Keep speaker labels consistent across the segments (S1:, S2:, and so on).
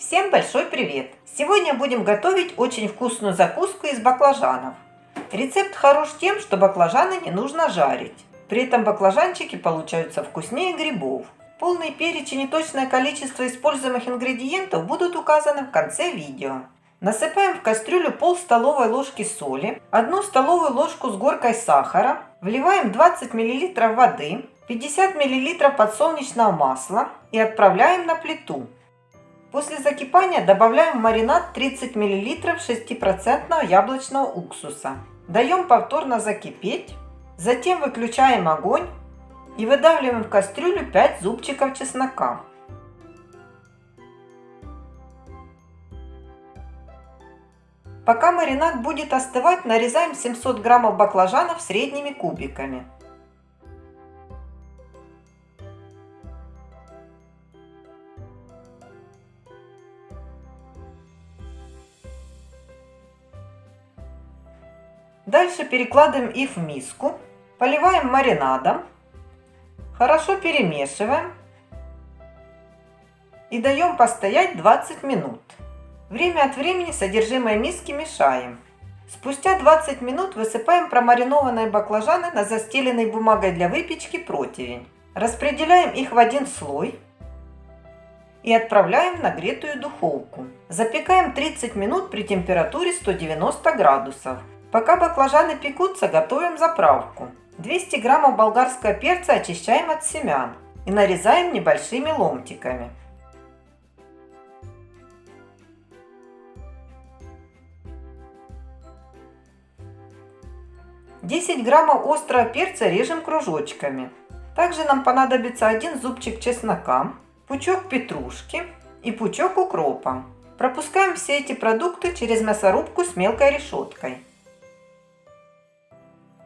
S1: Всем большой привет! Сегодня будем готовить очень вкусную закуску из баклажанов. Рецепт хорош тем, что баклажаны не нужно жарить. При этом баклажанчики получаются вкуснее грибов. Полный перечень и точное количество используемых ингредиентов будут указаны в конце видео. Насыпаем в кастрюлю пол столовой ложки соли, одну столовую ложку с горкой сахара, вливаем 20 мл воды, 50 мл подсолнечного масла и отправляем на плиту. После закипания добавляем в маринад 30 мл 6% яблочного уксуса. Даем повторно закипеть. Затем выключаем огонь и выдавливаем в кастрюлю 5 зубчиков чеснока. Пока маринад будет остывать, нарезаем 700 граммов баклажанов средними кубиками. Дальше перекладываем их в миску, поливаем маринадом, хорошо перемешиваем и даем постоять 20 минут. Время от времени содержимое миски мешаем. Спустя 20 минут высыпаем промаринованные баклажаны на застеленный бумагой для выпечки противень. Распределяем их в один слой и отправляем в нагретую духовку. Запекаем 30 минут при температуре 190 градусов. Пока баклажаны пекутся, готовим заправку. 200 граммов болгарского перца очищаем от семян и нарезаем небольшими ломтиками. Десять граммов острого перца режем кружочками. Также нам понадобится один зубчик чеснока, пучок петрушки и пучок укропа. Пропускаем все эти продукты через мясорубку с мелкой решеткой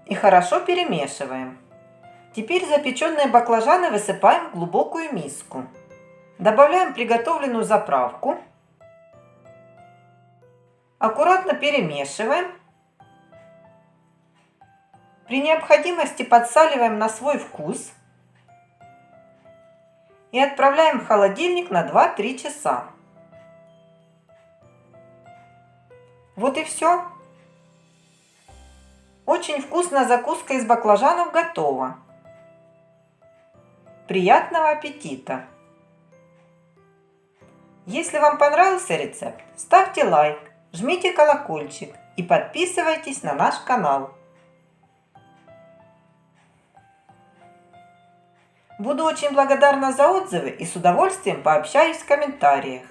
S1: и хорошо перемешиваем. Теперь запеченные баклажаны высыпаем в глубокую миску. Добавляем приготовленную заправку. Аккуратно перемешиваем. При необходимости подсаливаем на свой вкус. И отправляем в холодильник на 2-3 часа. Вот и все. Очень вкусная закуска из баклажанов готова. Приятного аппетита! Если вам понравился рецепт, ставьте лайк, жмите колокольчик и подписывайтесь на наш канал. Буду очень благодарна за отзывы и с удовольствием пообщаюсь в комментариях.